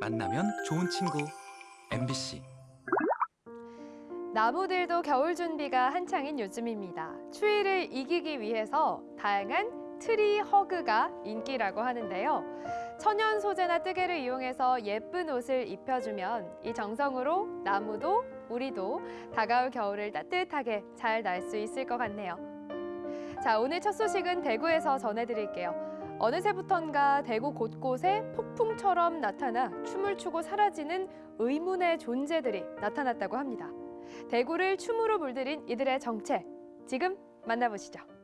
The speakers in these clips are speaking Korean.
만나면 좋은 친구 MBC 나무들도 겨울 준비가 한창인 요즘입니다. 추위를 이기기 위해서 다양한 tree hug가 인기라고 하는데요. 천연 소재나 뜨개를 이용해서 예쁜 옷을 입혀주면 이 정성으로 나무도 우리도 다가올 겨울을 따뜻하게 잘 날 수 있을 것 같네요. 자, 오늘 첫 소식은 대구에서 전해드릴게요. 어느새부턴가 대구 곳곳에 폭풍처럼 나타나 춤을 추고 사라지는 의문의 존재들이 나타났다고 합니다. 대구를 춤으로 물들인 이들의 정체 지금 만나보시죠.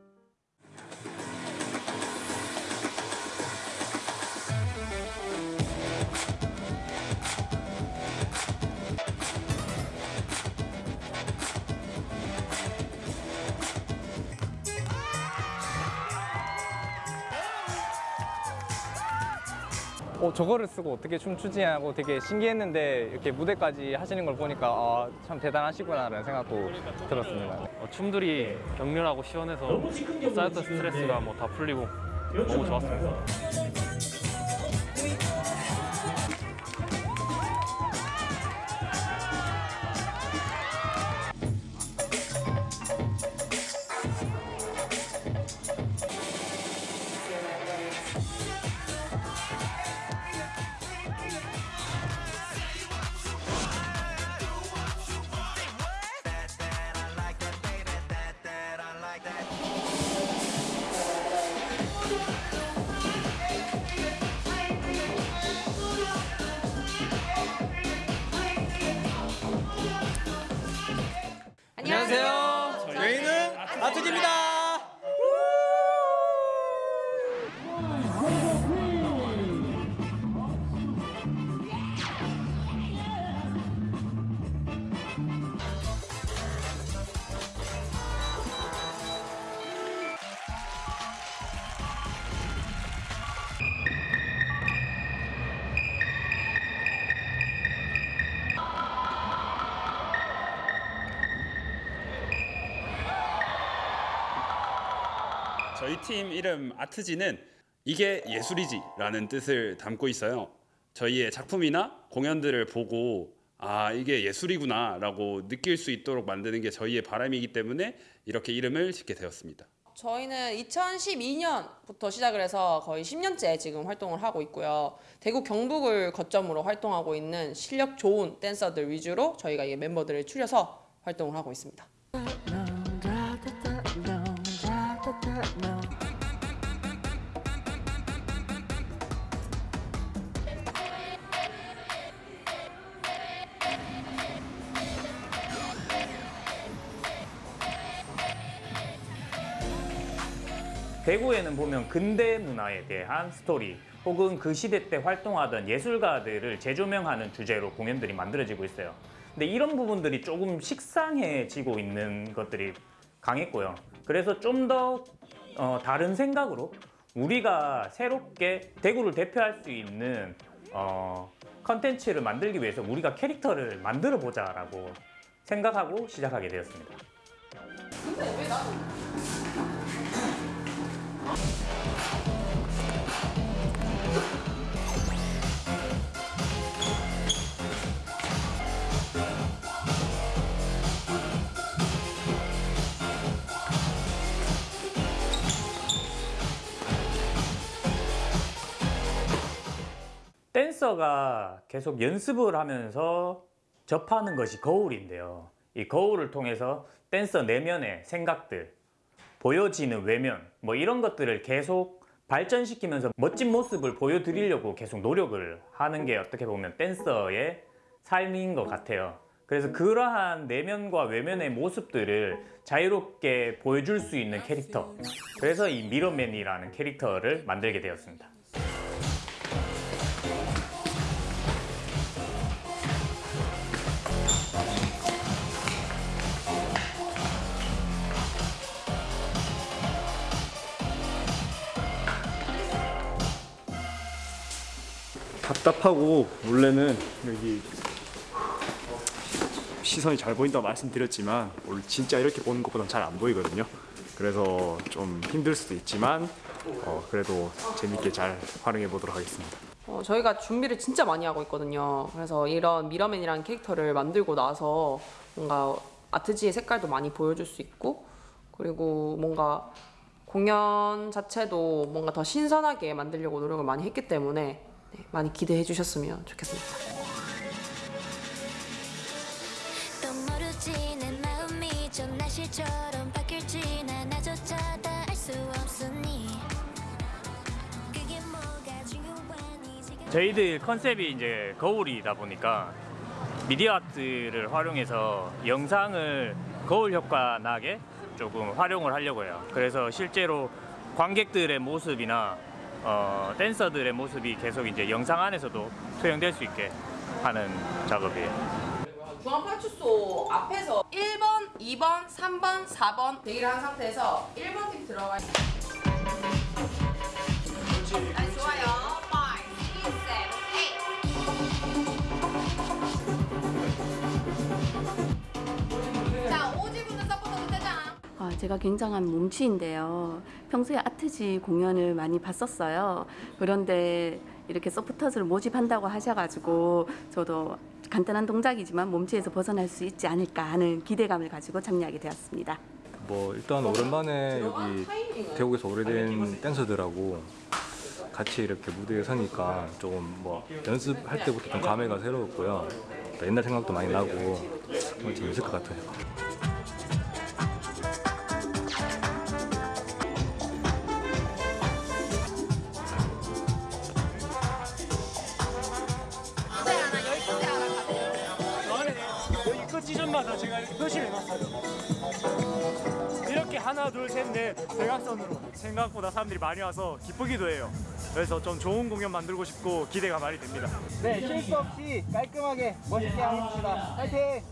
어, 저거를 쓰고 어떻게 춤추지 하고 되게 신기했는데 이렇게 무대까지 하시는 걸 보니까 아, 참 대단하시구나 라는 생각도 들었습니다. 어, 춤들이 격렬하고 시원해서 쌓였던 스트레스가 뭐 다 풀리고 너무 좋았습니다. 안녕하세요. 저희는 아트지입니다. 팀 이름 아트지는 이게 예술이지 라는 뜻을 담고 있어요. 저희의 작품이나 공연들을 보고 아 이게 예술이구나 라고 느낄 수 있도록 만드는 게 저희의 바람이기 때문에 이렇게 이름을 짓게 되었습니다. 저희는 2012년부터 시작을 해서 거의 10년째 지금 활동을 하고 있고요. 대구 경북을 거점으로 활동하고 있는 실력 좋은 댄서들 위주로 저희가 이 멤버들을 추려서 활동을 하고 있습니다. 대구에는 보면 근대 문화에 대한 스토리 혹은 그 시대 때 활동하던 예술가들을 재조명하는 주제로 공연들이 만들어지고 있어요. 근데 이런 부분들이 조금 식상해지고 있는 것들이 강했고요. 그래서 좀더 어, 다른 생각으로 우리가 새롭게 대구를 대표할 수 있는 어, 컨텐츠를 만들기 위해서 우리가 캐릭터를 만들어 보자 라고 생각하고 시작하게 되었습니다. 댄서가 계속 연습을 하면서 접하는 것이 거울인데요. 이 거울을 통해서 댄서 내면의 생각들, 보여지는 외면, 뭐 이런 것들을 계속 발전시키면서 멋진 모습을 보여드리려고 계속 노력을 하는 게 어떻게 보면 댄서의 삶인 것 같아요. 그래서 그러한 내면과 외면의 모습들을 자유롭게 보여줄 수 있는 캐릭터. 그래서 이 미러맨이라는 캐릭터를 만들게 되었습니다. 답답하고 원래는 여기 시선이 잘 보인다고 말씀드렸지만 진짜 이렇게 보는 것보단 잘 안 보이거든요. 그래서 좀 힘들 수도 있지만 어, 그래도 재밌게 잘 활용해 보도록 하겠습니다. 어, 저희가 준비를 진짜 많이 하고 있거든요. 그래서 이런 미러맨이라는 캐릭터를 만들고 나서 뭔가 아트지의 색깔도 많이 보여줄 수 있고 그리고 뭔가 공연 자체도 뭔가 더 신선하게 만들려고 노력을 많이 했기 때문에 네, 많이 기대해 주셨으면 좋겠습니다. 또 모르지 내 마음이 좀 날씨처럼 바뀔지 나 나조차 다알수 없으니 그게 뭐가 중요하니 지금 저희들 컨셉이 이제 거울이다 보니까 미디어 아트를 활용해서 영상을 거울 효과 나게 조금 활용을 하려고 해요. 그래서 실제로 관객들의 모습이나 어, 댄서들의 모습이 계속 이제 영상 안에서도 투영될 수 있게 하는 작업이에요. 중앙파출소 앞에서 1번, 2번, 3번, 4번 대기를 한 상태에서 1번 팀 들어가 있 아니, 아, 제가 굉장한 몸치인데요. 평소에 아트지 공연을 많이 봤었어요. 그런데 이렇게 서포터즈를 모집한다고 하셔가지고 저도 간단한 동작이지만 몸치에서 벗어날 수 있지 않을까 하는 기대감을 가지고 참여하게 되었습니다. 뭐 일단 오랜만에 여기 대구에서 오래된 댄서들하고 같이 이렇게 무대에 서니까 조금 뭐 연습할 때부터 좀 감회가 새로웠고요. 또 옛날 생각도 많이 나고 정말 재밌을 것 같아요. 다 제가 이렇게 표시를 해놨어요. 이렇게 하나, 둘, 셋, 넷 대각선으로 생각보다 사람들이 많이 와서 기쁘기도 해요. 그래서 좀 좋은 공연 만들고 싶고 기대가 많이 됩니다. 네, 실수 없이 깔끔하게 멋있게 합시다. 파이팅!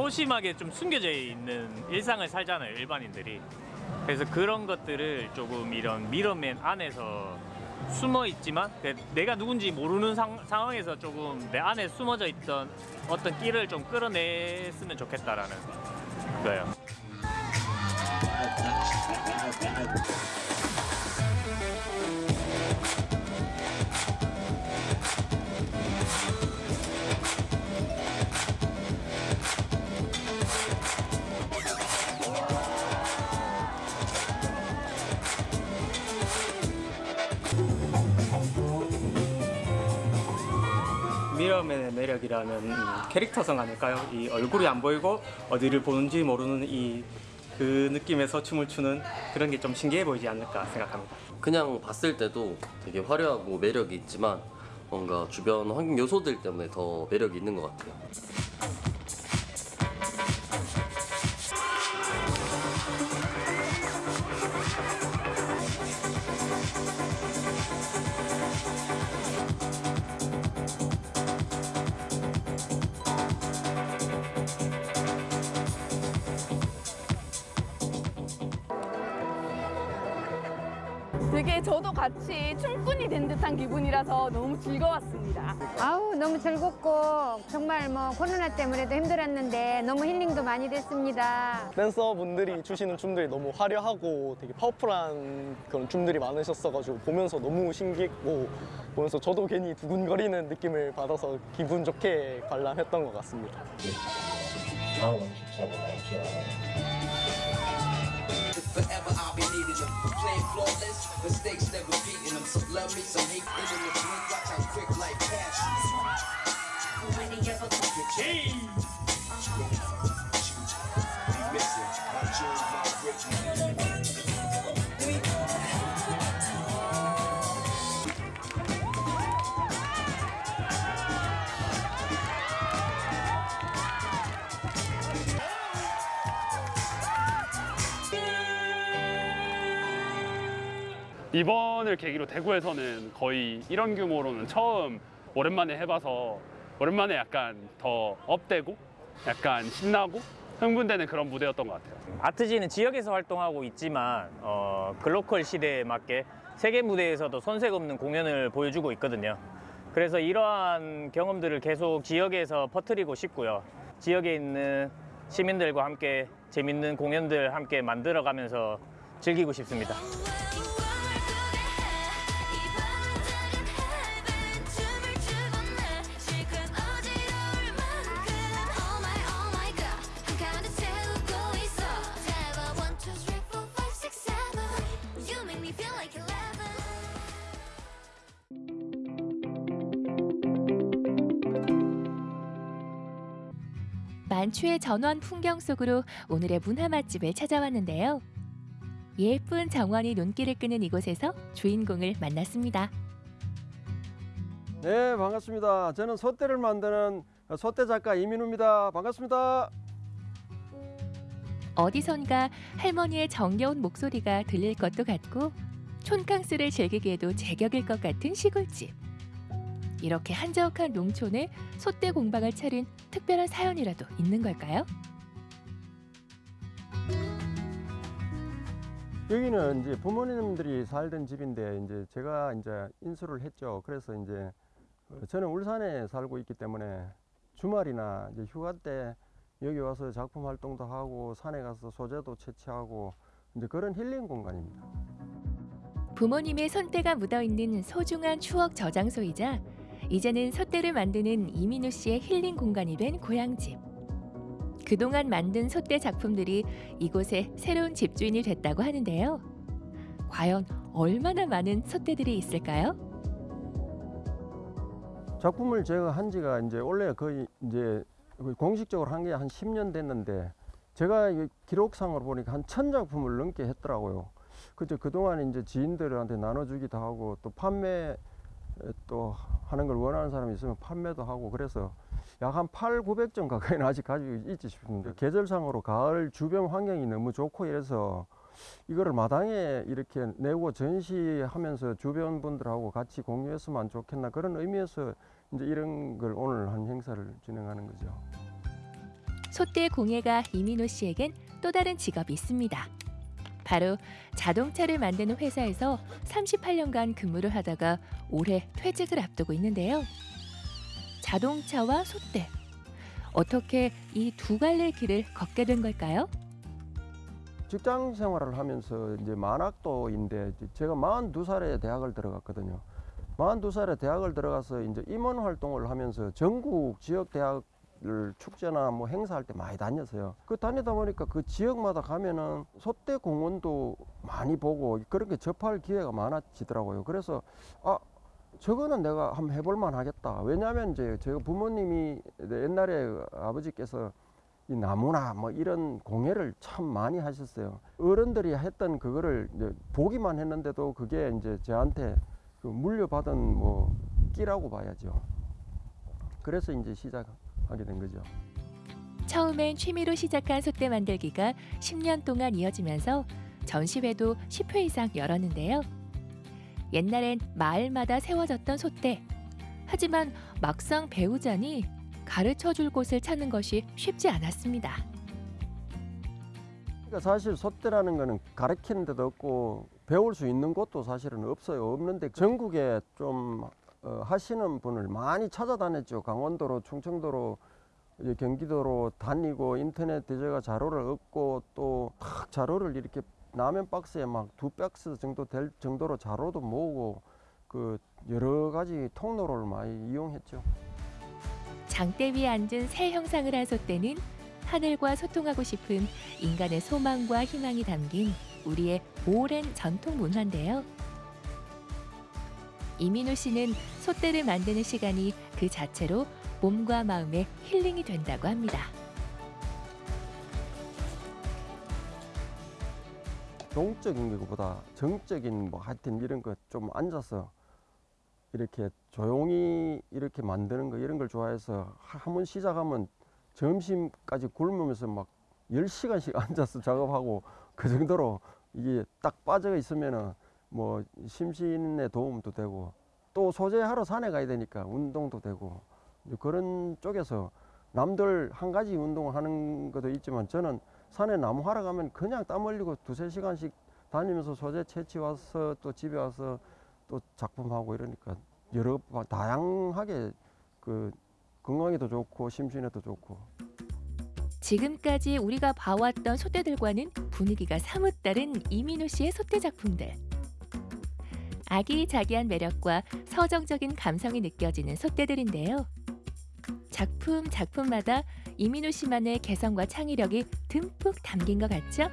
소심하게 좀 숨겨져 있는 일상을 살잖아요 일반인들이 그래서 그런 것들을 조금 이런 미러맨 안에서 숨어 있지만 그 내가 누군지 모르는 상, 상황에서 조금 내 안에 숨어져 있던 어떤 끼를 좀 끌어냈으면 좋겠다라는 거예요. 미러맨의 매력이라는 이 캐릭터성 아닐까요? 이 얼굴이 안 보이고 어디를 보는지 모르는 이 그 느낌에서 춤을 추는 그런 게 좀 신기해 보이지 않을까 생각합니다. 그냥 봤을 때도 되게 화려하고 매력이 있지만 뭔가 주변 환경 요소들 때문에 더 매력이 있는 것 같아요. 되게 저도 같이 춤꾼이 된 듯한 기분이라서 너무 즐거웠습니다. 아우 너무 즐겁고 정말 뭐 코로나 때문에도 힘들었는데 너무 힐링도 많이 됐습니다. 댄서분들이 추시는 춤들이 너무 화려하고 되게 파워풀한 그런 춤들이 많으셨어가지고 보면서 너무 신기했고 보면서 저도 괜히 두근거리는 느낌을 받아서 기분 좋게 관람했던 것 같습니다. Needing Playing flawless, mistakes never beating them. Some love me, some hate them in the. Watch how quick life passes. Be 이번을 계기로 대구에서는 거의 이런 규모로는 처음 오랜만에 해봐서 오랜만에 약간 더 업되고 약간 신나고 흥분되는 그런 무대였던 것 같아요. 아트지는 지역에서 활동하고 있지만 어, 글로컬 시대에 맞게 세계 무대에서도 손색 없는 공연을 보여주고 있거든요. 그래서 이러한 경험들을 계속 지역에서 퍼뜨리고 싶고요. 지역에 있는 시민들과 함께 재밌는 공연들 함께 만들어가면서 즐기고 싶습니다. 만추의 전원 풍경 속으로 오늘의 문화 맛집을 찾아왔는데요. 예쁜 정원이 눈길을 끄는 이곳에서 주인공을 만났습니다. 네 반갑습니다. 저는 소떼를 만드는 소떼 작가 이민우입니다. 반갑습니다. 어디선가 할머니의 정겨운 목소리가 들릴 것도 같고 촌캉스를 즐기기에도 제격일 것 같은 시골집. 이렇게 한적한 농촌에 소떼 공방을 차린 특별한 사연이라도 있는 걸까요? 여기는 이제 부모님들이 살던 집인데 이제 제가 이제 인수를 했죠. 그래서 이제 어, 저는 울산에 살고 있기 때문에 주말이나 이제 휴가 때 여기 와서 작품 활동도 하고 산에 가서 소재도 채취하고 이제 그런 힐링 공간입니다. 부모님의 손때가 묻어있는 소중한 추억 저장소이자 이제는 솥대를 만드는 이민우 씨의 힐링 공간이 된 고향집. 그동안 만든 솥대 작품들이 이곳에 새로운 집주인이 됐다고 하는데요. 과연 얼마나 많은 솥대들이 있을까요? 작품을 제가 한 지가 이제 원래 거의 이제 공식적으로 한 게 한 10년 됐는데 제가 이 기록상으로 보니까 한 천 작품을 넘게 했더라고요. 그저 그동안 이제 지인들한테 나눠주기도 하고 또 판매 또 하는 걸 원하는 사람이 있으면 판매도 하고 그래서 약 한 8, 900점 가까이는 아직 가지고 있지 싶습니다. 계절상으로 가을 주변 환경이 너무 좋고 이래서 이거를 마당에 이렇게 내고 전시하면서 주변 분들하고 같이 공유했으면 좋겠나 그런 의미에서 이제 이런 걸 오늘 한 행사를 진행하는 거죠. 솥대 공예가 이민호 씨에겐 또 다른 직업이 있습니다. 바로 자동차를 만드는 회사에서 38년간 근무를 하다가 올해 퇴직을 앞두고 있는데요. 자동차와 솥대. 어떻게 이 두 갈래 길을 걷게 된 걸까요? 직장 생활을 하면서 이제 만학도인데 제가 42살에 대학을 들어갔거든요. 42살에 대학을 들어가서 이제 임원 활동을 하면서 전국 지역 대학 을 축제나 뭐 행사할 때 많이 다녔어요. 그 다니다 보니까 그 지역마다 가면은 소떼 공원도 많이 보고 그런 게 접할 기회가 많아지더라고요. 그래서 아 저거는 내가 한번 해볼만 하겠다. 왜냐하면 이제 제가 부모님이 옛날에 아버지께서 이 나무나 뭐 이런 공예를 참 많이 하셨어요. 어른들이 했던 그거를 이제 보기만 했는데도 그게 이제 저한테 그 물려받은 뭐 끼라고 봐야죠. 그래서 이제 시작 하게 된 거죠. 처음엔 취미로 시작한 솥대 만들기가 10년 동안 이어지면서 전시회도 10회 이상 열었는데요. 옛날엔 마을마다 세워졌던 솥대. 하지만 막상 배우자니 가르쳐 줄 곳을 찾는 것이 쉽지 않았습니다. 그러니까 사실 소떼라는 거는 가르치는 데도 없고 배울 수 있는 곳도 사실은 없어요. 없는데 전국에 좀 어, 하시는 분을 많이 찾아다녔죠. 강원도로, 충청도로, 경기도로 다니고 인터넷 제가 자료를 얻고 또탁 자료를 이렇게 라면 박스에 막 두 박스 정도 될 정도로 자료도 모으고 그 여러 가지 통로를 많이 이용했죠. 장대 위에 앉은 새 형상을 한 솥대는 하늘과 소통하고 싶은 인간의 소망과 희망이 담긴 우리의 오랜 전통 문화인데요. 이민우 씨는 솥대를 만드는 시간이 그 자체로 몸과 마음의 힐링이 된다고 합니다. 동적인 것보다 정적인 뭐 하여튼 이런 거 좀 앉아서 이렇게 조용히 이렇게 만드는 거 이런 걸 좋아해서 한 번 시작하면 점심까지 굶으면서 막 10시간씩 앉아서 작업하고 그 정도로 이게 딱 빠져 있으면은 뭐 심신에 도움도 되고 또 소재하러 산에 가야 되니까 운동도 되고 그런 쪽에서 남들 한 가지 운동을 하는 것도 있지만 저는 산에 나무 하러 가면 그냥 땀 흘리고 두세 시간씩 다니면서 소재 채취 와서 또 집에 와서 또 작품하고 이러니까 여러 바- 다양하게 그 건강에도 좋고 심신에도 좋고 지금까지 우리가 봐왔던 솥대들과는 분위기가 사뭇 다른 이민호 씨의 솥대 작품들. 아기자기한 매력과 서정적인 감성이 느껴지는 솥대들인데요. 작품 작품마다 이민호 씨만의 개성과 창의력이 듬뿍 담긴 것 같죠?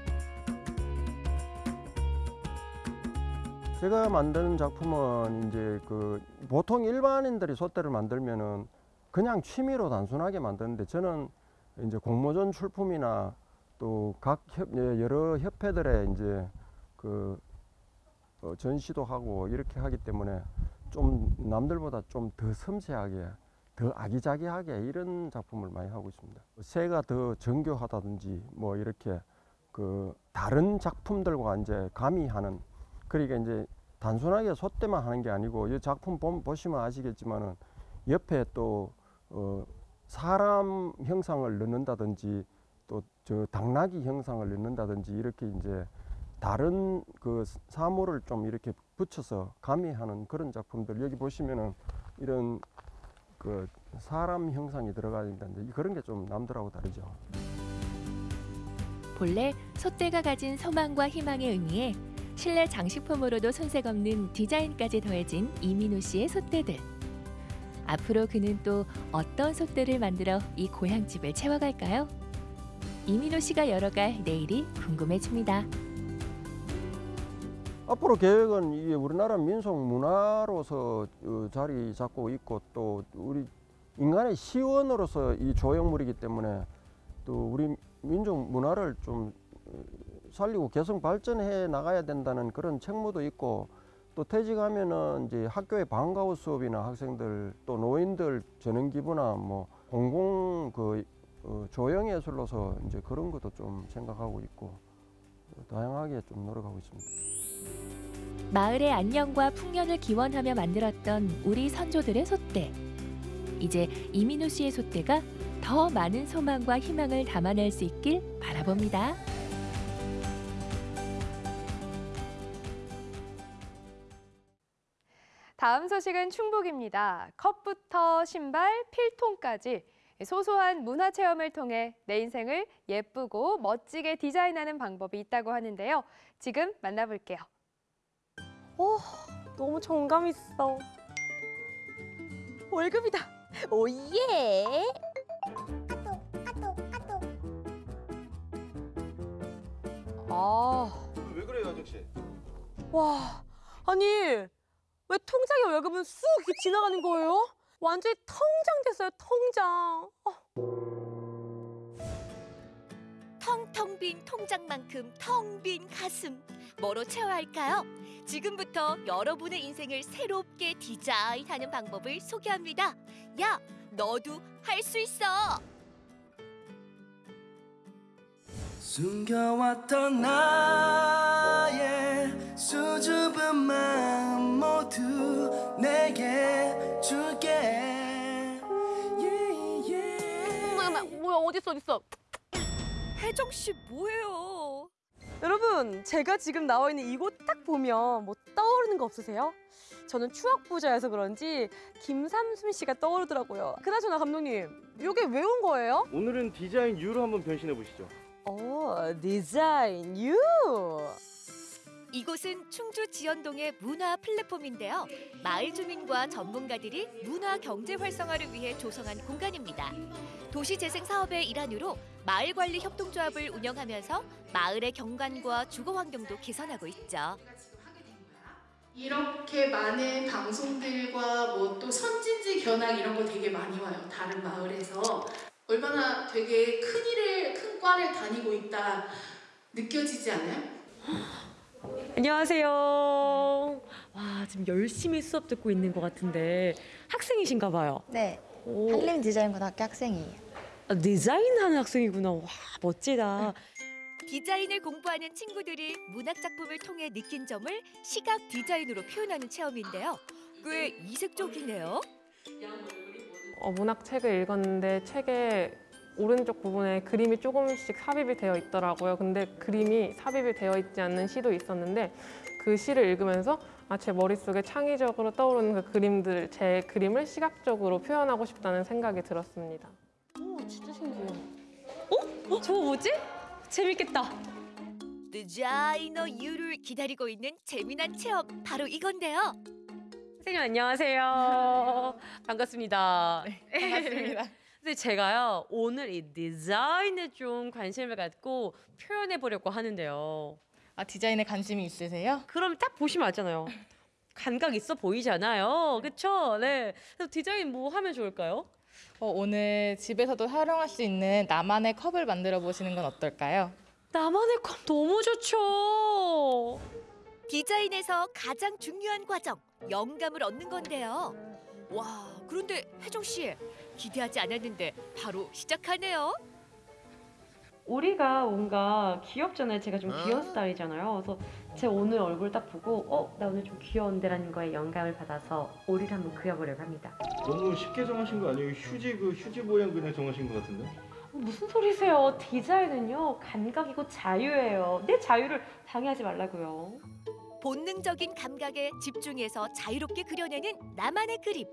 제가 만드는 작품은 이제 그 보통 일반인들이 솥대를 만들면은 그냥 취미로 단순하게 만드는데 저는 이제 공모전 출품이나 또 각 여러 협회들의 이제 그 어, 전시도 하고 이렇게 하기 때문에 좀 남들보다 좀 더 섬세하게 더 아기자기하게 이런 작품을 많이 하고 있습니다. 새가 더 정교하다든지 뭐 이렇게 그 다른 작품들과 이제 가미하는 그러니까 이제 단순하게 솥대만 하는 게 아니고 이 작품 보, 보시면 아시겠지만은 옆에 또 어, 사람 형상을 넣는다든지 또 저 당나귀 형상을 넣는다든지 이렇게 이제 다른 그 사물을 좀 이렇게 붙여서 가미하는 그런 작품들 여기 보시면은 이런 그 사람 형상이 들어가 있는데 그런 게 좀 남들하고 다르죠. 본래 솥대가 가진 소망과 희망에 의미해 실내 장식품으로도 손색 없는 디자인까지 더해진 이민호 씨의 솥대들. 앞으로 그는 또 어떤 솥대를 만들어 이 고향집을 채워갈까요? 이민호 씨가 열어갈 내일이 궁금해집니다. 앞으로 계획은 이게 우리나라 민속 문화로서 어, 자리 잡고 있고 또 우리 인간의 시원으로서 이 조형물이기 때문에 또 우리 민족 문화를 좀 어, 살리고 개성 발전해 나가야 된다는 그런 책무도 있고 또 퇴직하면은 이제 학교의 방과후 수업이나 학생들 또 노인들 전용 기부나 뭐 공공 그 어, 조형 예술로서 이제 그런 것도 좀 생각하고 있고 다양하게 좀 노력하고 있습니다. 마을의 안녕과 풍년을 기원하며 만들었던 우리 선조들의 솥대. 이제 이민호 씨의 솥대가 더 많은 소망과 희망을 담아낼 수 있길 바라봅니다. 다음 소식은 충북입니다. 컵부터 신발, 필통까지 소소한 문화 체험을 통해 내 인생을 예쁘고 멋지게 디자인하는 방법이 있다고 하는데요. 지금 만나볼게요. 오, 너무 정감 있어. 월급이다. 오예. 아, 왜 그래요, 아저씨? 와, 아니 왜 통장에 월급은 쑥 지나가는 거예요? 완전히 통장 됐어요, 통장. 텅텅 빈 통장만큼 텅 빈 가슴 뭐로 채워야 할까요? 지금부터 여러분의 인생을 새롭게 디자인하는 방법을 소개합니다. 야, 너도 할 수 있어. 숨겨왔던 나의 수줍은 마음 모두 내게 줄게 뭐야, 뭐야, 어디 있어, 어디 있어? 혜정 씨 뭐예요? 여러분, 제가 지금 나와 있는 이곳 딱 보면 뭐 떠오르는 거 없으세요? 저는 추억 부자여서 그런지 김삼순 씨가 떠오르더라고요. 그나저나 감독님, 이게 왜 온 거예요? 오늘은 디자인 U로 한번 변신해 보시죠. 오, 디자인 유. 이곳은 충주 지연동의 문화 플랫폼인데요. 마을 주민과 전문가들이 문화 경제 활성화를 위해 조성한 공간입니다. 도시 재생 사업의 일환으로 마을 관리 협동조합을 운영하면서 마을의 경관과 주거 환경도 개선하고 있죠. 이렇게 많은 방송들과 뭐 또 선진지 견학 이런 거 되게 많이 와요. 다른 마을에서 얼마나 되게 큰 일을 큰 과를 다니고 있다 느껴지지 않아요? 안녕하세요. 와, 지금 열심히 수업 듣고 있는 것 같은데 학생이신가 봐요. 네. 오. 한림 디자인고등학교 학생이에요. 아, 디자인하는 학생이구나. 와, 멋지다. 디자인을 공부하는 친구들이 문학 작품을 통해 느낀 점을 시각 디자인으로 표현하는 체험인데요. 꽤 이색적이네요. 어, 문학 책을 읽었는데 책의 오른쪽 부분에 그림이 조금씩 삽입이 되어 있더라고요. 근데 그림이 삽입이 되어 있지 않는 시도 있었는데 그 시를 읽으면서 아, 제 머릿속에 창의적으로 떠오르는 그 그림들, 제 그림을 시각적으로 표현하고 싶다는 생각이 들었습니다. 오, 진짜 신기해요. 어? 어? 저거 뭐지? 재밌겠다. 디자이너 유를 기다리고 있는 재미난 체험 바로 이건데요. 선생님 안녕하세요. 반갑습니다. 반갑습니다. 근데 제가요 오늘 이 디자인에 좀 관심을 갖고 표현해 보려고 하는데요. 아 디자인에 관심이 있으세요? 그럼 딱 보시면 알잖아요. 감각 있어 보이잖아요. 그렇죠? 네. 그래서 디자인 뭐 하면 좋을까요? 어, 오늘 집에서도 활용할 수 있는 나만의 컵을 만들어 보시는 건 어떨까요? 나만의 컵 너무 좋죠. 디자인에서 가장 중요한 과정, 영감을 얻는 건데요. 와, 그런데 혜정 씨 기대하지 않았는데 바로 시작하네요. 오리가 뭔가 귀엽잖아요. 제가 좀 귀여운 스타일이잖아요. 그래서 제 오늘 얼굴 딱 보고 어, 나 오늘 좀 귀여운데 라는 거에 영감을 받아서 오리를 한번 그려보려고 합니다. 너무 쉽게 정하신 거 아니에요? 휴지 그 휴지 모양 그냥 정하신 것 같은데? 어, 무슨 소리세요? 디자인은요 감각이고 자유예요. 내 자유를 방해하지 말라고요. 본능적인 감각에 집중해서 자유롭게 그려내는 나만의 그림.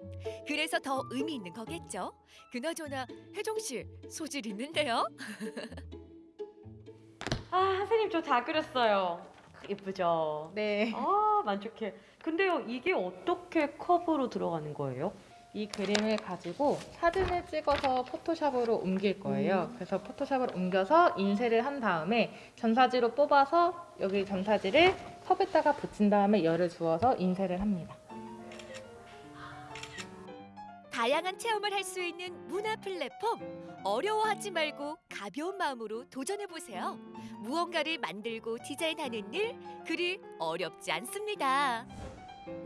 그래서 더 의미 있는 거겠죠. 그나저나 혜정 씨 소질 있는데요. 아 선생님 저 다 그렸어요. 예쁘죠? 네. 아 만족해. 근데요 이게 어떻게 컵으로 들어가는 거예요? 이 그림을 가지고 사진을 찍어서 포토샵으로 옮길 거예요. 그래서 포토샵을 옮겨서 인쇄를 한 다음에 전사지로 뽑아서 여기 전사지를 컵에다가 붙인 다음에 열을 주어서 인쇄를 합니다. 다양한 체험을 할 수 있는 문화 플랫폼. 어려워하지 말고 가벼운 마음으로 도전해 보세요. 무언가를 만들고 디자인하는 일 그리 어렵지 않습니다.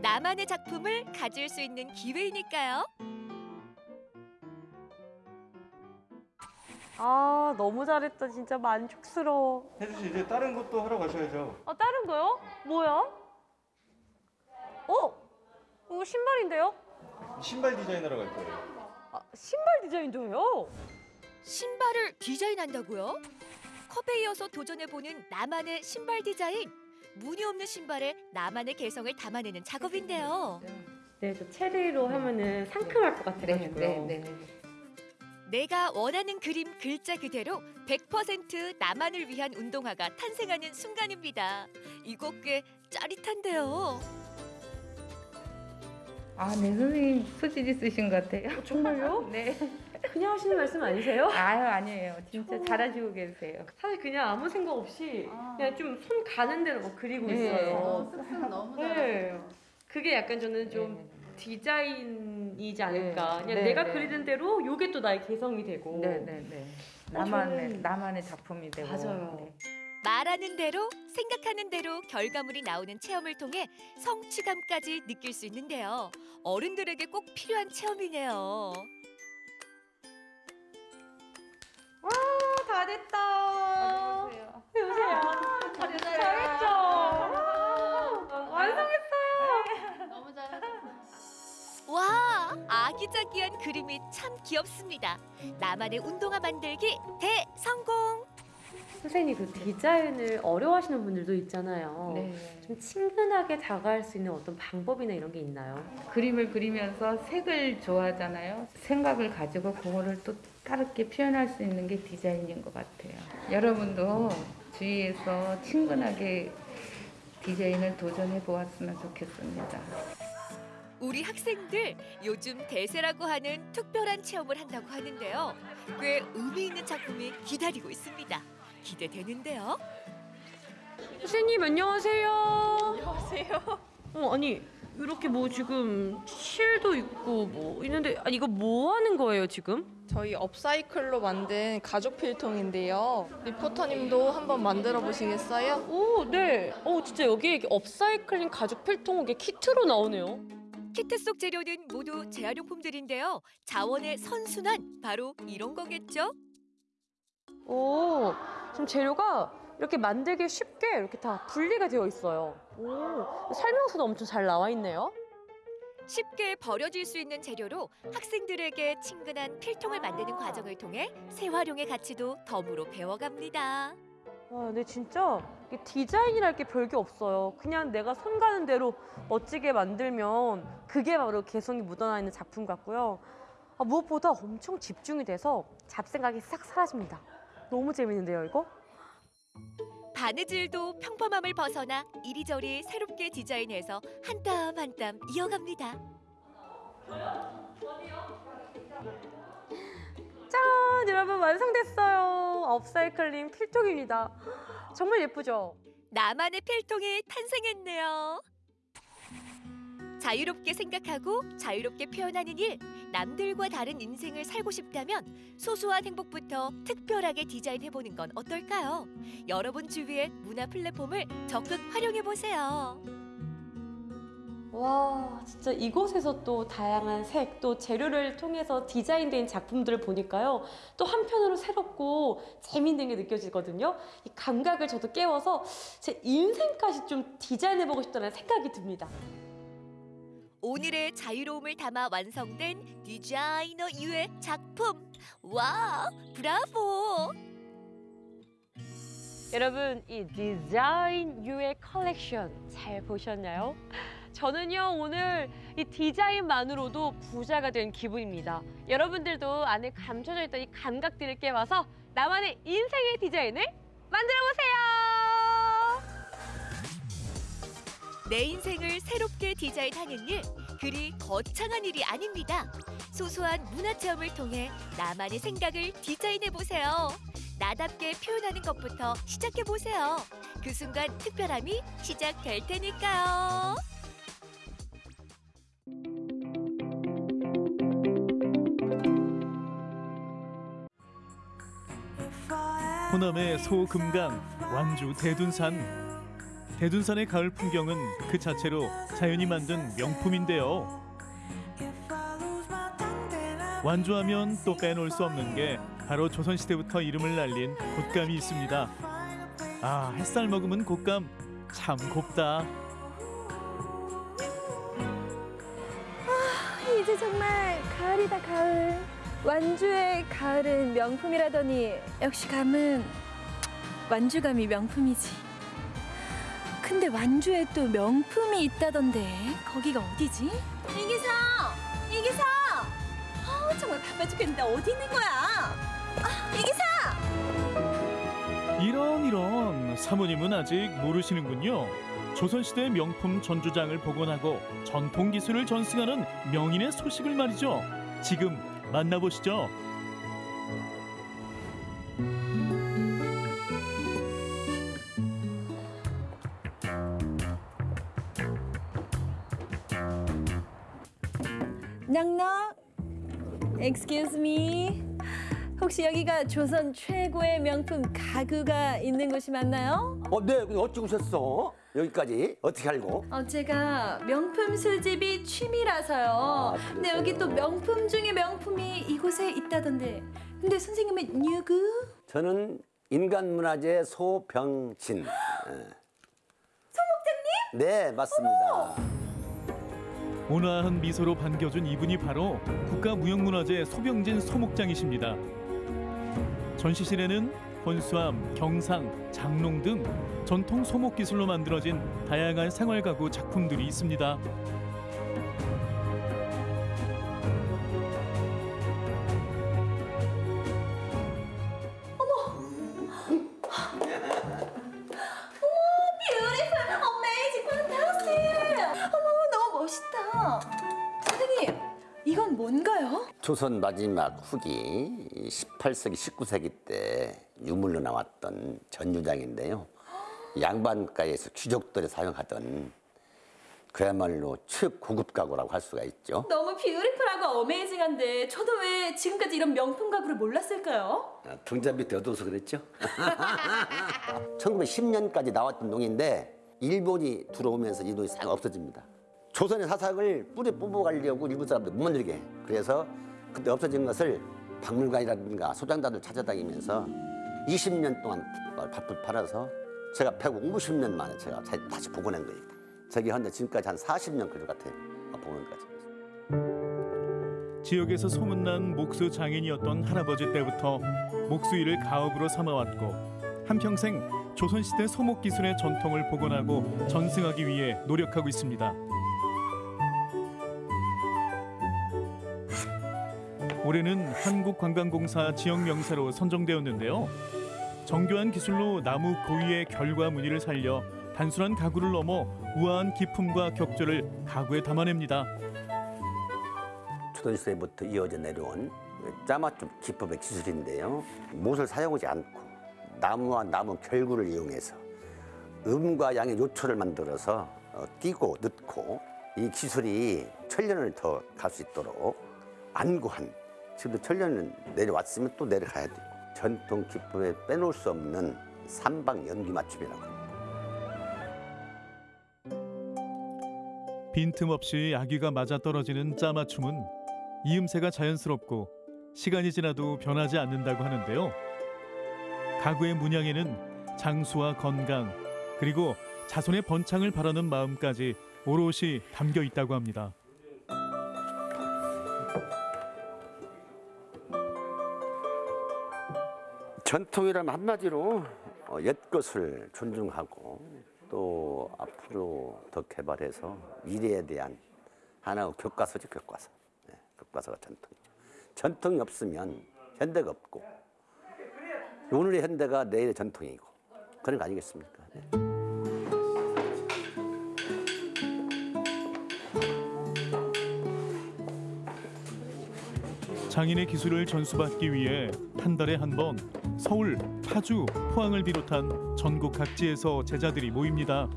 나만의 작품을 가질 수 있는 기회이니까요. 아 너무 잘했다 진짜 만족스러워. 혜주 씨 이제 다른 것도 하러 가셔야죠. 어 다른 거요? 뭐야? 어? 이거 신발인데요? 신발 디자인하러 갈 거예요. 아, 신발 디자인도 해요? 신발을 디자인한다고요? 컵에 이어서 도전해보는 나만의 신발 디자인. 무늬 없는 신발에 나만의 개성을 담아내는 작업인데요. 네, 저 체리로 하면은 상큼할 것 같아가지고요. 네, 내가 원하는 그림 글자 그대로 100% 나만을 위한 운동화가 탄생하는 순간입니다. 이거 꽤 짜릿한데요. 아, 네, 선생님 소질 있으신 것 같아요. 정말요? 네. 그냥 하시는 말씀 아니세요? 아유, 아니에요. 진짜 잘하시고 계세요. 사실 그냥 아무 생각 없이 그냥 좀 손 가는 대로 막 그리고 네. 있어요. 어, 습득 너무 네. 그게 약간 저는 좀 디자인 이지 않을까. 네. 그냥 네, 내가 네. 그리는 대로 요게 또 나의 개성이 되고. 네, 네, 네. 어, 나만의 저는- 나만의 작품이 되고. 맞아요. 네. 말하는 대로 생각하는 대로 결과물이 나오는 체험을 통해 성취감까지 느낄 수 있는데요. 어른들에게 꼭 필요한 체험이네요. 와, 다 됐다. 보세요. 보세요. 잘했죠? 아기자기한 그림이 참 귀엽습니다. 나만의 운동화 만들기 대성공! 선생님 그 디자인을 어려워하시는 분들도 있잖아요. 네. 좀 친근하게 다가갈 수 있는 어떤 방법이나 이런 게 있나요? 그림을 그리면서 색을 좋아하잖아요. 생각을 가지고 그거를 또 다르게 표현할 수 있는 게 디자인인 것 같아요. 여러분도 주위에서 친근하게 디자인을 도전해 보았으면 좋겠습니다. 우리 학생들 요즘 대세라고 하는 특별한 체험을 한다고 하는데요. 꽤 의미 있는 작품이 기다리고 있습니다. 기대되는데요. 선생님 안녕하세요. 안녕하세요. 어 아니 이렇게 뭐 지금 실도 있고 뭐 있는데 아니 이거 뭐 하는 거예요 지금? 저희 업사이클로 만든 가죽 필통인데요. 리포터님도 한번 만들어 보시겠어요? 오 네. 어 진짜 여기 업사이클링 가죽 필통 이게 키트로 나오네요. 키트 속 재료는 모두 재활용품들인데요. 자원의 선순환 바로 이런 거겠죠? 오 지금 재료가 이렇게 만들기 쉽게 이렇게 다 분리가 되어 있어요. 오 설명서도 엄청 잘 나와 있네요. 쉽게 버려질 수 있는 재료로 학생들에게 친근한 필통을 만드는 과정을 통해 재활용의 가치도 덤으로 배워갑니다. 와, 근데 진짜 디자인이랄 게 별게 없어요. 그냥 내가 손 가는 대로 멋지게 만들면 그게 바로 개성이 묻어나 있는 작품 같고요. 아, 무엇보다 엄청 집중이 돼서 잡생각이 싹 사라집니다. 너무 재밌는데요, 이거? 바느질도 평범함을 벗어나 이리저리 새롭게 디자인해서 한 땀 한 땀 이어갑니다. 짠! 여러분 완성됐어요. 업사이클링 필통입니다. 정말 예쁘죠? 나만의 필통이 탄생했네요. 자유롭게 생각하고 자유롭게 표현하는 일, 남들과 다른 인생을 살고 싶다면 소소한 행복부터 특별하게 디자인해보는 건 어떨까요? 여러분 주위의 문화 플랫폼을 적극 활용해보세요. 와, 진짜 이곳에서 또 다양한 색, 또 재료를 통해서 디자인된 작품들을 보니까요. 또 한편으로 새롭고 재밌는 게 느껴지거든요. 이 감각을 저도 깨워서 제 인생까지 좀 디자인해보고 싶다는 생각이 듭니다. 오늘의 자유로움을 담아 완성된 디자이너 유의 작품. 와, 브라보! 여러분, 이 디자인 유의 컬렉션 잘 보셨나요? 저는요, 오늘 이 디자인만으로도 부자가 된 기분입니다. 여러분들도 안에 감춰져 있던 이 감각들을 깨워서 나만의 인생의 디자인을 만들어 보세요! 내 인생을 새롭게 디자인하는 일, 그리 거창한 일이 아닙니다. 소소한 문화 체험을 통해 나만의 생각을 디자인해 보세요. 나답게 표현하는 것부터 시작해 보세요. 그 순간 특별함이 시작될 테니까요. 호남의 소금강, 완주 대둔산. 대둔산의 가을 풍경은 그 자체로 자연이 만든 명품인데요. 완주하면 또 빼놓을 수 없는 게 바로 조선시대부터 이름을 날린 곶감이 있습니다. 아, 햇살 머금은 곶감 참 곱다. 정말 가을이다 가을. 완주의 가을은 명품이라더니 역시 감은 완주감이 명품이지. 근데 완주에 또 명품이 있다던데 거기가 어디지? 이기사! 이기사! 아 정말 바빠 죽겠는데 어디 있는 거야? 아 이기사! 이런 이런 사모님은 아직 모르시는군요. 조선시대 명품 전주장을 복원하고 전통 기술을 전승하는 명인의 소식을 말이죠. 지금 만나보시죠. 넉넉. Excuse me. 혹시 여기가 조선 최고의 명품 가구가 있는 곳이 맞나요? 어, 네, 어찌 오셨어? 여기까지 어떻게 알고? 어, 제가 명품 수집이 취미라서요. 근데 여기 또 명품 중에 명품이 이곳에 있다던데. 근데 선생님은 누구? 저는 인간문화재 소병진. 소목장님? 네, 맞습니다. 온화한 미소로 반겨준 이분이 바로 국가무형문화재 소병진 소목장이십니다. 전시실에는 혼수암, 경상, 장롱 등 전통 소목 기술로 만들어진 다양한 생활 가구 작품들이 있습니다. 조선 마지막 후기 18세기, 19세기 때 유물로 나왔던 전유장인데요. 양반가에서 귀족들이 사용하던 그야말로 최고급 가구라고 할 수가 있죠. 너무 뷰티풀하고 어메이징한데 저도 왜 지금까지 이런 명품 가구를 몰랐을까요? 아, 등잔 밑에 어두워서 그랬죠. 1910년까지 나왔던 농인데 일본이 들어오면서 이 농이 싹 없어집니다. 조선의 사상을 뿌리 뽑아가려고 일본 사람들 못 만들게 해. 그래서 그때 없어진 것을 박물관이라든가 소장단을 찾아다니면서 20년 동안 바쁘 팔아서 제가 150년 만에 제가 다시 복원한 거예요. 저기 현재 지금까지 한 40년 걸릴 것 같아요. 복원까지. 지역에서 소문난 목수 장인이었던 할아버지 때부터 목수 일을 가업으로 삼아왔고 한평생 조선시대 소목 기술의 전통을 복원하고 전승하기 위해 노력하고 있습니다. 올해는 한국관광공사 지역 명사로 선정되었는데요. 정교한 기술로 나무 고유의 결과 무늬를 살려 단순한 가구를 넘어 우아한 기품과 격조를 가구에 담아냅니다. 조선시대부터 이어져 내려온 짜맞춤 기법의 기술인데요. 못을 사용하지 않고 나무와 나무 결구를 이용해서 음과 양의 요초를 만들어서 어, 띄고 넣고 이 기술이 천년을 더 갈 수 있도록 안구한 지금도 천년을 내려왔으면 또 내려가야 되고 전통 기법에 빼놓을 수 없는 삼방 연기 맞춤이라고. 빈틈없이 아귀가 맞아떨어지는 짜맞춤은 이음새가 자연스럽고 시간이 지나도 변하지 않는다고 하는데요. 가구의 문양에는 장수와 건강 그리고 자손의 번창을 바라는 마음까지 오롯이 담겨 있다고 합니다. 전통이라면 한마디로 어, 옛것을 존중하고 또 앞으로 더 개발해서 미래에 대한 하나의 교과서죠 교과서. 네, 교과서가 전통이죠. 전통이 없으면 현대가 없고 오늘의 현대가 내일의 전통이고 그런 거 아니겠습니까? 네. 장인의 기술을 전수받기 위해 한 달에 한 번 서울, 파주, 포항을 비롯한 전국 각지에서 제자들이 모입니다.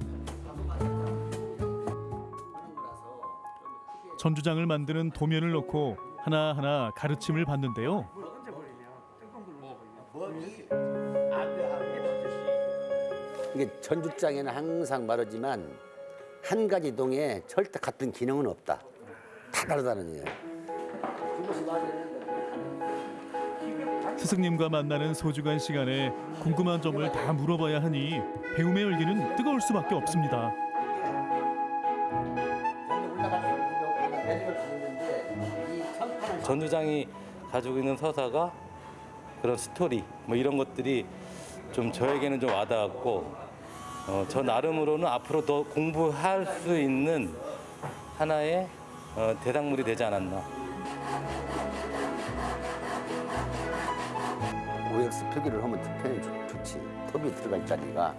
전주장을 만드는 도면을 놓고 하나하나 가르침을 받는데요. 이게 전주장에는 항상 말하지만 한 가지 동에 절대 같은 기능은 없다 다 다르다는 얘기예요 스승님과 만나는 소중한 시간에 궁금한 점을 다 물어봐야 하니 배움의 열기는 뜨거울 수밖에 없습니다. 전주장이 가지고 있는 서사가 그런 스토리 뭐 이런 것들이 좀 저에게는 좀 와닿았고 어, 저 나름으로는 앞으로 더 공부할 수 있는 하나의 어, 대상물이 되지 않았나. OX 표기를 하면 편히 좋- 좋지. 톱이 들어갈 자리가.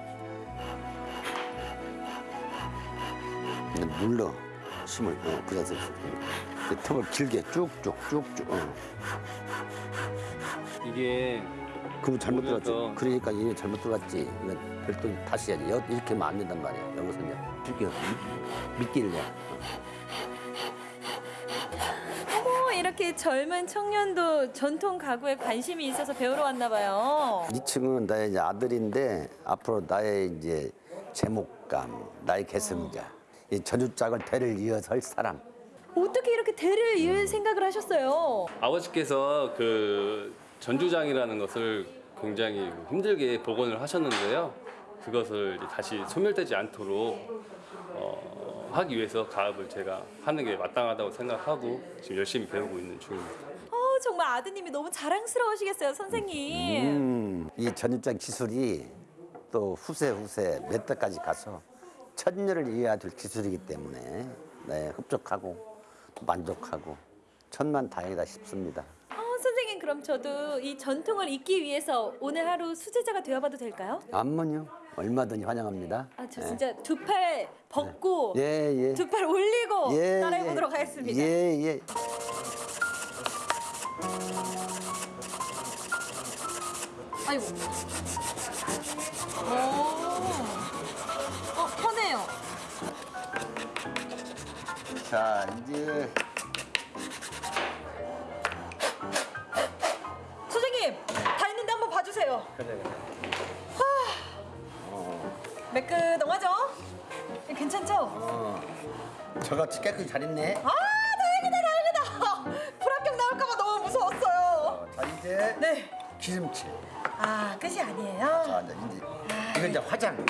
눌러. 힘을 어, 그래서 그 톱을 길게 쭉쭉 쭉쭉 어. 이게 그럼 잘못 들었지. 그러니까 이게 잘못 들어갔지. 이거 별도 다시 해야지. 여- 이렇게 하면 안 된단 말이야. 여기서 이제 줄게 미끼를 내 젊은 청년도 전통 가구에 관심이 있어서 배우러 왔나 봐요. 이 친구는 나의 이제 아들인데 앞으로 나의 이제 제목감, 나의 계승자, 이 전주짝을 대를 이어서 할 사람. 어떻게 이렇게 대를 이을 생각을 하셨어요? 아버지께서 그 전주장이라는 것을 굉장히 힘들게 복원을 하셨는데요. 그것을 다시 소멸되지 않도록 어, 하기 위해서 가업을 제가 하는 게 마땅하다고 생각하고 지금 열심히 배우고 있는 중입니다. 어, 정말 아드님이 너무 자랑스러우시겠어요, 선생님. 음, 이 전주짝 기술이 또 후세 후세 몇 대까지 가서 천년을 이어야 될 기술이기 때문에 네, 흡족하고 만족하고 천만 다행이다 싶습니다. 어, 선생님 그럼 저도 이 전통을 잇기 위해서 오늘 하루 수제자가 되어봐도 될까요? 안면요 얼마든지 환영합니다. 아, 저 네. 진짜 두팔 벗고 예, 예. 두팔 올리고 예, 따라해보도록 예. 하겠습니다. 예, 예. 아이고. 오. 어, 편해요. 자, 이제 선생님, 다 했는데 한번 봐주세요. 매끈하죠? 괜찮죠? 어, 저같이 깨끗이 잘 했네. 아, 다행이다, 다행이다. 불합격 나올까봐 너무 무서웠어요. 자, 이제 네. 기름칠. 아, 끝이 아니에요? 자, 이제 이제 이건 이제 화장.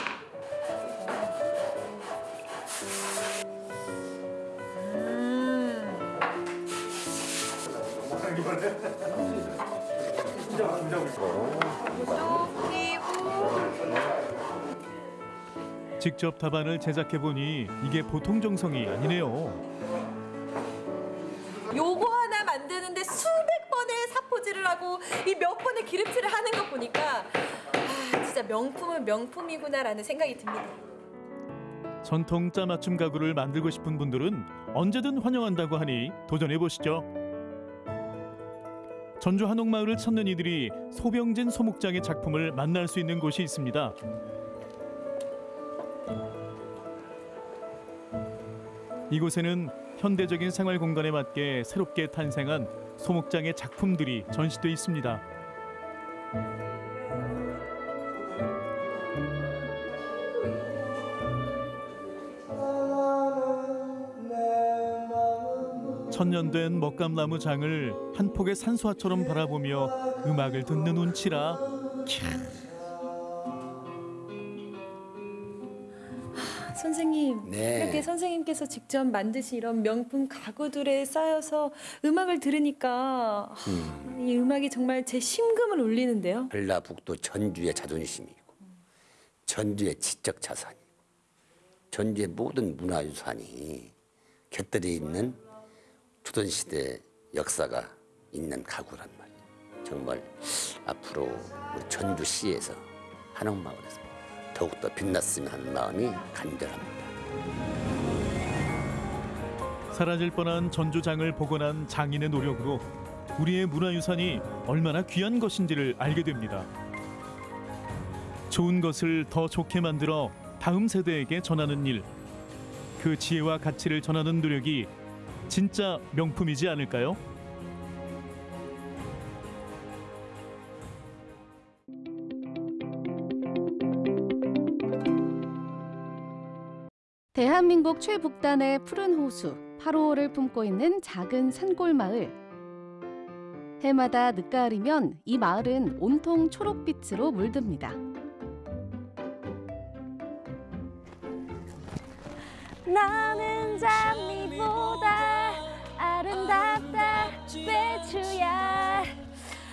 그 직접 답안을 제작해 보니 이게 보통 정성이 아니네요. 요거 하나 만드는데 수백 번의 사포질을 하고 이 몇 번의 기름칠을 하는 거 보니까 아, 진짜 명품은 명품이구나라는 생각이 듭니다. 전통 짜맞춤 가구를 만들고 싶은 분들은 언제든 환영한다고 하니 도전해 보시죠. 전주 한옥마을을 찾는 이들이 소병진 소목장의 작품을 만날 수 있는 곳이 있습니다. 이곳에는 현대적인 생활 공간에 맞게 새롭게 탄생한 소목장의 작품들이 전시돼 있습니다. 천년된 먹감나무 장을 한 폭의 산수화처럼 바라보며 음악을 듣는 운치라 캬. 선생님, 네. 이렇게 선생님께서 직접 만드신 이런 명품 가구들에 쌓여서 음악을 들으니까 아, 이 음악이 정말 제 심금을 울리는데요. 전라북도 전주의 자존심이고 전주의 지적 자산이고 전주의 모든 문화유산이 곁들여 있는 조선시대 역사가 있는 가구란 말이에요. 정말 앞으로 우리 전주시에서 한옥마을에서 더욱더 빛났으면 하는 마음이 간절합니다. 사라질 뻔한 전주장을 복원한 장인의 노력으로 우리의 문화유산이 얼마나 귀한 것인지를 알게 됩니다. 좋은 것을 더 좋게 만들어 다음 세대에게 전하는 일, 그 지혜와 가치를 전하는 노력이 진짜 명품이지 않을까요? 대한민국 최북단의 푸른 호수 8호를 품고 있는 작은 산골 마을. 해마다 늦가을이면 이 마을은 온통 초록빛으로 물듭니다. 나는 장미보다 아름답다 배추야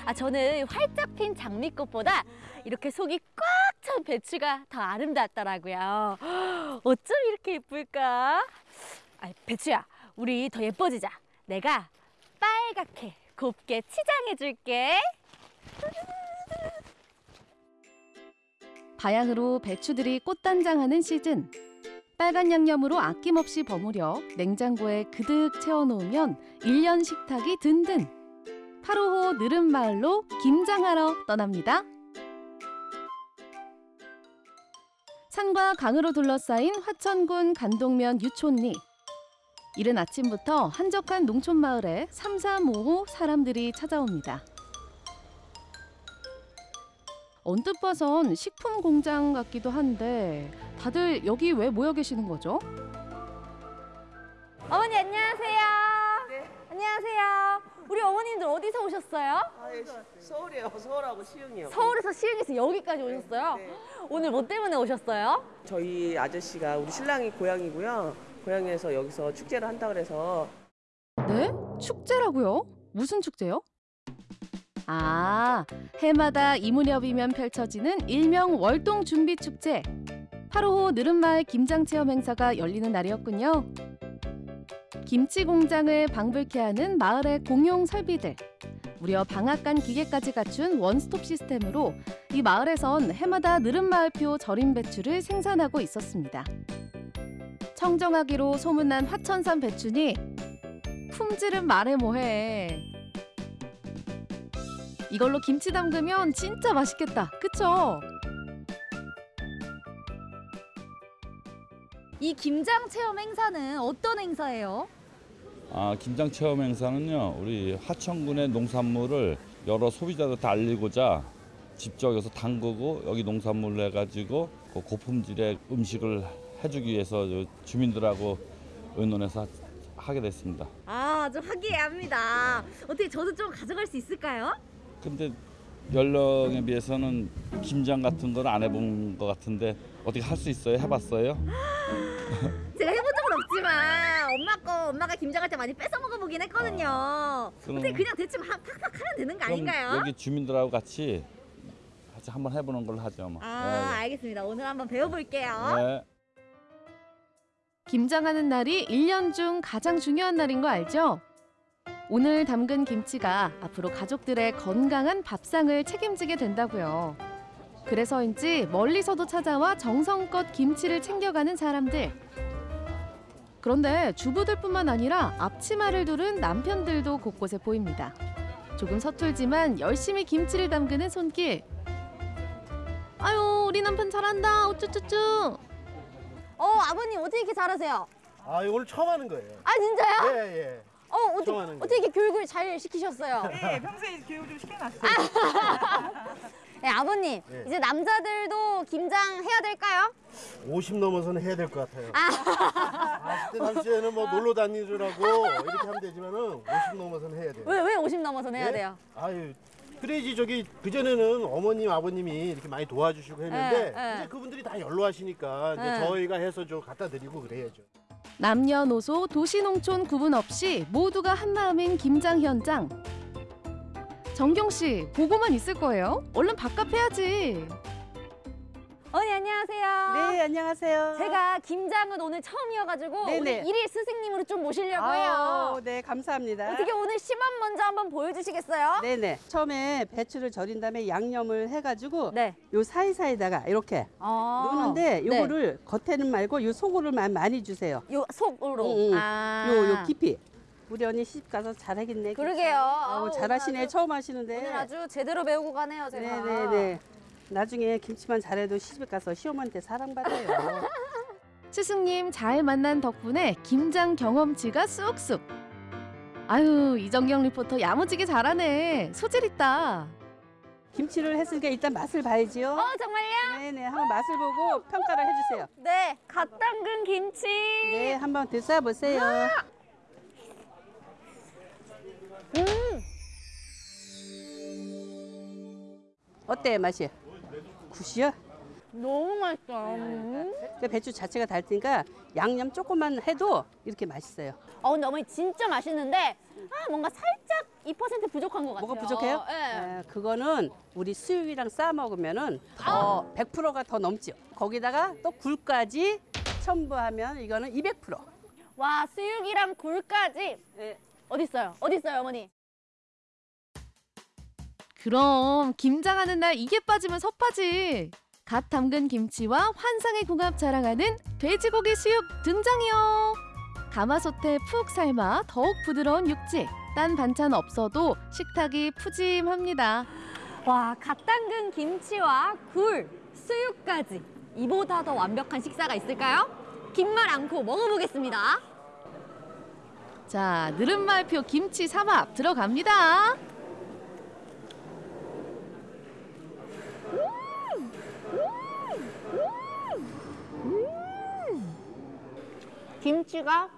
아 저는 활짝 핀 장미꽃보다 이렇게 속이 꽉 찬 배추가 더 아름답더라고요 어쩜 이렇게 예쁠까 아 배추야 우리 더 예뻐지자 내가 빨갛게 곱게 치장해 줄게 바야흐로 배추들이 꽃단장하는 시즌. 빨간 양념으로 아낌없이 버무려 냉장고에 그득 채워놓으면 일년 식탁이 든든. 8호호 느른마을로 김장하러 떠납니다. 산과 강으로 둘러싸인 화천군 간동면 유촌리. 이른 아침부터 한적한 농촌 마을에 삼삼오오 사람들이 찾아옵니다. 언뜻 봐선 식품 공장 같기도 한데 다들 여기 왜 모여 계시는 거죠? 어머니 안녕하세요 안녕하세요 우리 어머님들 어디서 오셨어요? 서울이요. 서울하고 시흥이요. 서울에서 시흥에서 여기까지 오셨어요? 오늘 뭐 때문에 오셨어요? 저희 아저씨가 우리 신랑이 고향이고요. 고향에서 여기서 축제를 한다 그래서 네? 축제라고요? 무슨 축제요? 아, 해마다 이 무렵이면 펼쳐지는 일명 월동 준비 축제. 8호호 느른마을 김장 체험 행사가 열리는 날이었군요. 김치 공장을 방불케 하는 마을의 공용 설비들. 무려 방앗간 기계까지 갖춘 원스톱 시스템으로 이 마을에선 해마다 느른마을표 절임 배추를 생산하고 있었습니다. 청정하기로 소문난 화천산 배추니 품질은 말해 뭐해. 이걸로 김치 담그면 진짜 맛있겠다. 그쵸? 이 김장 체험 행사는 어떤 행사예요? 아, 김장 체험 행사는요. 우리 하천군의 농산물을 여러 소비자들한테 알리고자 직접 여기서 담그고 여기 농산물을 해가지고 그 고품질의 음식을 해주기 위해서 요 주민들하고 의논해서 하게 됐습니다. 아, 좀 화기애애합니다. 어떻게 저도 좀 가져갈 수 있을까요? 근데 연령에 비해서는 김장 같은 건안 해본 것 같은데 어떻게 할 수 있어요? 해봤어요? 제가 해본 적은 없지만 엄마 거 엄마가 김장할 때 많이 뺏어 먹어보긴 했거든요. 그럼- 어떻게 그냥 대충 하- 팍팍 하면 되는 거 그럼 아닌가요? 여기 주민들하고 같이 같이 한번 해보는 걸로 하죠. 뭐. 아, 알겠습니다. 오늘 한번 배워볼게요. 네. 네. 김장하는 날이 일년중 가장 중요한 날인 거 알죠? 오늘 담근 김치가 앞으로 가족들의 건강한 밥상을 책임지게 된다고요. 그래서인지 멀리서도 찾아와 정성껏 김치를 챙겨가는 사람들. 그런데 주부들뿐만 아니라 앞치마를 두른 남편들도 곳곳에 보입니다. 조금 서툴지만 열심히 김치를 담그는 손길. 아유, 우리 남편 잘한다. 우쭈쭈쭈. 어 아버님 어떻게 이렇게 잘하세요? 아 오늘 처음 하는 거예요. 아 진짜요? 예 예. 어 어떻게 어떻게 이렇게 교육을 잘 시키셨어요? 네, 평소에 교육 좀 시켜놨어요. 네 아버님 네. 이제 남자들도 김장 해야 될까요? 50 넘어서는 해야 될 것 같아요. 아, 10대 당시에는 뭐 놀러 다니느라고 이렇게 하면 되지만 은 50 넘어서는 해야 돼요. 왜 왜 50 넘어서 해야 예? 돼요? 아유 그래야지 저기 그 전에는 어머님 아버님이 이렇게 많이 도와주시고 했는데 예, 예. 이제 그분들이 다 연로하시니까 이제 예. 저희가 해서 좀 갖다 드리고 그래야죠. 남녀노소 도시농촌 구분 없이 모두가 한마음인 김장 현장. 정경 씨 보고만 있을 거예요? 얼른 밥값 해야지. 언니 안녕하세요. 네, 안녕하세요. 제가 김장은 오늘 처음이어가지고 네네. 오늘 일일 스승님으로 좀 모시려고 아우, 해요. 네, 감사합니다. 어떻게 오늘 시범 먼저 한번 보여주시겠어요? 네네. 처음에 배추를 절인 다음에 양념을 해가지고 네. 요 사이사이다가 이렇게 아. 넣는데 네. 요거를 겉에는 말고 요 속으로만 많이 주세요. 요 속으로. 응, 응. 아. 요, 요 깊이. 우리 언니 시집 가서 잘하겠네. 그러게요. 아우, 아우, 잘하시네. 오늘 아주- 처음 하시는데. 오늘 아주 제대로 배우고 가네요, 제가. 네네네. 나중에 김치만 잘해도 시집 가서 시어머니한테 사랑받아요. 스승님 잘 만난 덕분에 김장 경험치가 쑥쑥. 아유 이정경 리포터 야무지게 잘하네. 소질 있다. 김치를 했으니까 일단 맛을 봐야지요. 어, 정말요? 네네. 한번 맛을 보고 평가를 해주세요. 네, 갓 담근 김치. 네, 한번 드셔보세요. 음, 어때요, 맛이? 굿이요? 너무 맛있어. 음. 그 배추 자체가 달 테니까 양념 조금만 해도 이렇게 맛있어요. 어, 근데 어머니 진짜 맛있는데 아, 뭔가 살짝 2% 부족한 것 같아요. 뭐가 부족해요? 네. 아, 그거는 우리 수육이랑 싸 먹으면 은 더 100%가 더 넘죠. 거기다가 또 굴까지 첨부하면 이거는 200%. 와, 수육이랑 굴까지. 네. 어디 있어요? 어디 있어요, 어머니? 그럼 김장하는 날 이게 빠지면 섭하지. 갓 담근 김치와 환상의 궁합 자랑하는 돼지고기 수육 등장이요. 가마솥에 푹 삶아 더욱 부드러운 육지. 딴 반찬 없어도 식탁이 푸짐합니다. 와, 갓 담근 김치와 굴, 수육까지. 이보다 더 완벽한 식사가 있을까요? 긴말 않고 먹어보겠습니다. 자, 느른말표 김치 삼합 들어갑니다. 김치가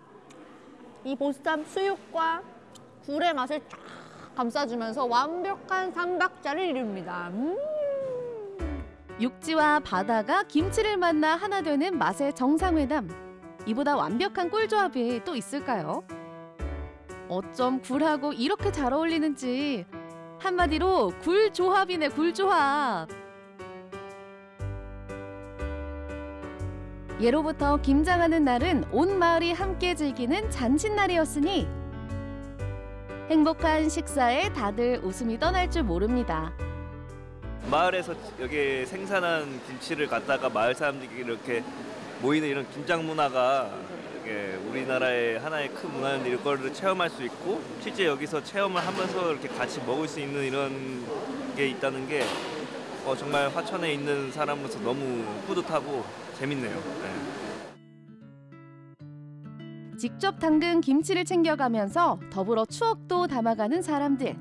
이 보쌈 수육과 굴의 맛을 쫙 감싸주면서 완벽한 삼각자를 이룹니다. 음. 육지와 바다가 김치를 만나 하나 되는 맛의 정상회담. 이보다 완벽한 꿀조합이 또 있을까요? 어쩜 굴하고 이렇게 잘 어울리는지 한마디로 굴조합이네 굴조합. 예로부터 김장하는 날은 온 마을이 함께 즐기는 잔칫날이었으니 행복한 식사에 다들 웃음이 떠날 줄 모릅니다. 마을에서 여기 생산한 김치를 갖다가 마을 사람들이 이렇게 모이는 이런 김장 문화가 이게 우리나라의 하나의 큰 문화인데 이런 거를 체험할 수 있고 실제 여기서 체험을 하면서 이렇게 같이 먹을 수 있는 이런 게 있다는 게 어, 정말 화천에 있는 사람으로서 너무 뿌듯하고 재밌네요. 네. 직접 담근 김치를 챙겨가면서 더불어 추억도 담아가는 사람들.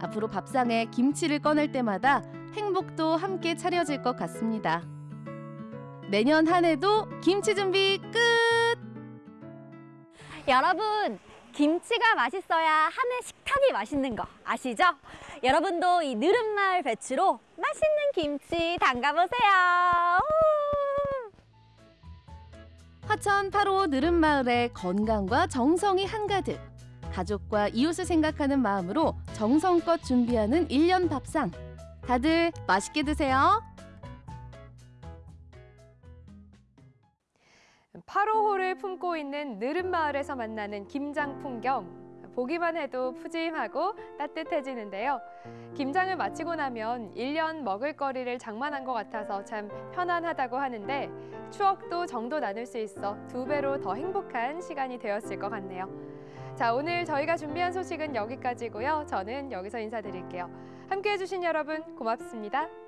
앞으로 밥상에 김치를 꺼낼 때마다 행복도 함께 차려질 것 같습니다. 내년 한 해도 김치 준비 끝! 여러분, 김치가 맛있어야 한 해 식탁이 맛있는 거 아시죠? 여러분도 이 느른마을 배추로 맛있는 김치 담가보세요. 화천 8호 느른마을의 건강과 정성이 한가득. 가족과 이웃을 생각하는 마음으로 정성껏 준비하는 일년 밥상. 다들 맛있게 드세요. 화로호를 품고 있는 느릅마을에서 만나는 김장 풍경. 보기만 해도 푸짐하고 따뜻해지는데요. 김장을 마치고 나면 일년 먹을 거리를 장만한 것 같아서 참 편안하다고 하는데 추억도 정도 나눌 수 있어 두 배로 더 행복한 시간이 되었을 것 같네요. 자, 오늘 저희가 준비한 소식은 여기까지고요. 저는 여기서 인사드릴게요. 함께해 주신 여러분 고맙습니다.